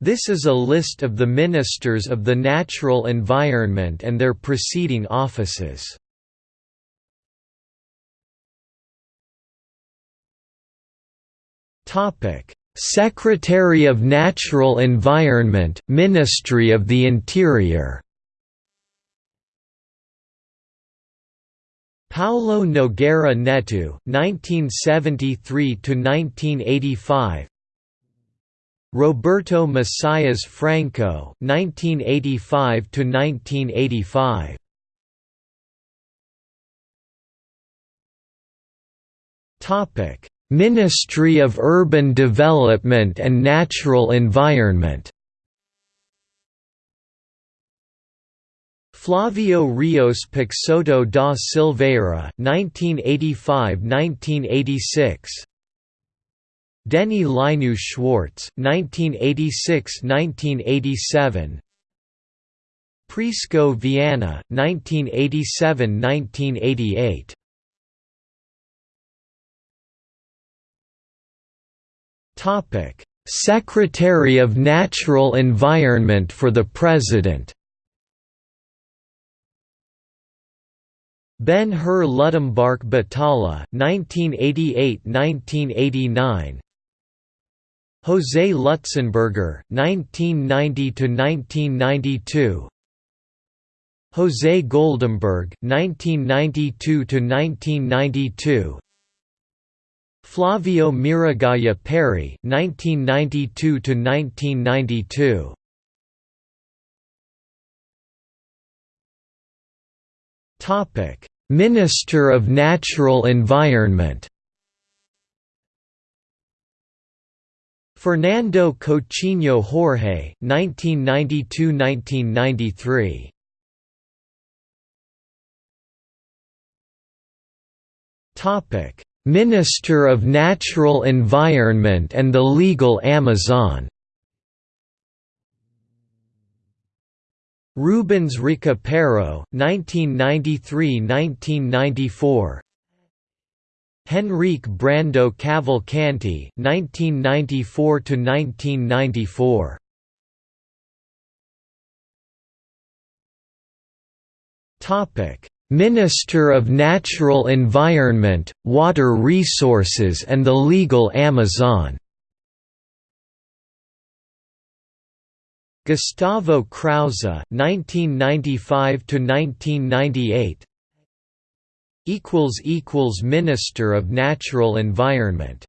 This is a list of the Ministers of the Natural Environment and their preceding offices. Secretary of Natural Environment, Ministry of the Interior Paulo Nogueira Neto, 1973 to 1985. Roberto Messias Franco, 1985 to 1985. Topic: Ministry of Urban Development and Natural Environment. Flavio Rios Peixoto da Silveira, 1985–1986. Deni Lineu Schwartz, 1986–1987. Prisco Viana, 1987–1988. Topic: Secretary of Natural Environment for the President. Ben Hur Luttembarck Batalha, 1988–1989 José Lutzenberger, 1990 to 1992. José Goldemberg, 1992 to 1992. Flavio Miragaia Perri, 1992 to 1992. Topic: Minister of Natural Environment. Fernando Coutinho Jorge, 1992–1993. Topic: Minister of Natural Environment and the Legal Amazon. Rubens Ricupero, 1993–1994 Henrique Brandão Cavalcanti, 1994–1994 Topic: Minister of Natural Environment, Water Resources and the Legal Amazon. Gustavo Krause, 1995 Minister of Natural Environment